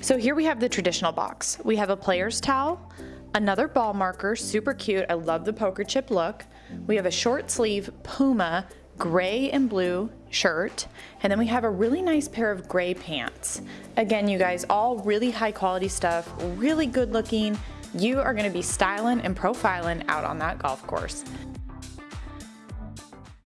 So here we have the traditional box. We have a player's towel, another ball marker, super cute. I love the poker chip look. We have a short sleeve Puma gray and blue shirt, and then we have a really nice pair of gray pants. Again, you guys, all really high quality stuff, really good looking. You are gonna be styling and profiling out on that golf course.